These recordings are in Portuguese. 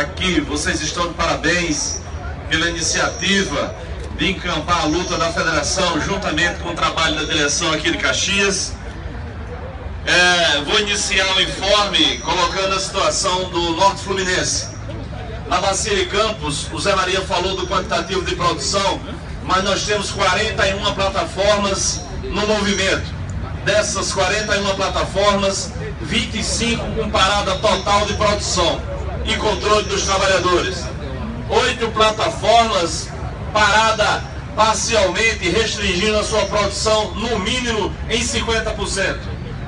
aqui, vocês estão de parabéns pela iniciativa de encampar a luta da federação juntamente com o trabalho da direção aqui de Caxias. É, vou iniciar o informe colocando a situação do Norte Fluminense. Na Bacia de Campos, o Zé Maria falou do quantitativo de produção, mas nós temos 41 plataformas no movimento. Dessas 41 plataformas, 25 com parada total de produção e controle dos trabalhadores. Oito plataformas parada parcialmente, restringindo a sua produção no mínimo em 50%.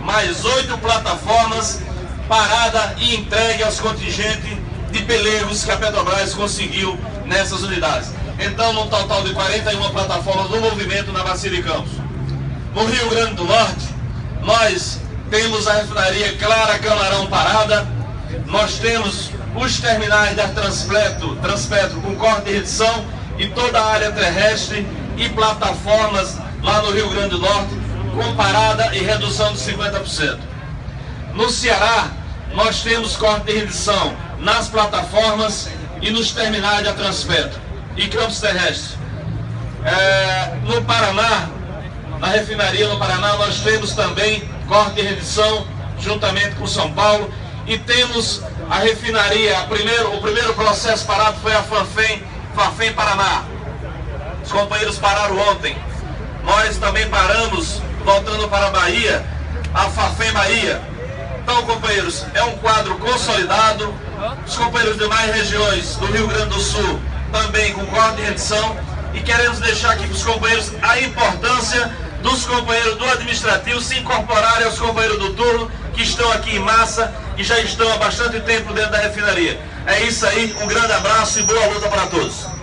Mais oito plataformas parada e entregue aos contingentes de pelegos que a Petrobras conseguiu nessas unidades. Então, num total de 41 plataformas no movimento na Bacia de Campos. No Rio Grande do Norte, nós temos a refinaria Clara Camarão parada, nós temos os terminais da Transpetro, Transpetro com corte de redução e toda a área terrestre e plataformas lá no Rio Grande do Norte com parada e redução de 50%. No Ceará, nós temos corte de redução nas plataformas e nos terminais da Transpetro e campos terrestres. É, no Paraná, na refinaria no Paraná, nós temos também corte de redução juntamente com São Paulo e temos a refinaria, a primeiro, o primeiro processo parado foi a Fanfem, Fanfem Paraná. Os companheiros pararam ontem. Nós também paramos, voltando para a Bahia, a Fafem Bahia. Então, companheiros, é um quadro consolidado. Os companheiros de demais regiões do Rio Grande do Sul também com corte de redução. E queremos deixar aqui para os companheiros a importância dos companheiros do administrativo se incorporarem aos companheiros do turno que estão aqui em massa e já estão há bastante tempo dentro da refinaria. É isso aí, um grande abraço e boa luta para todos.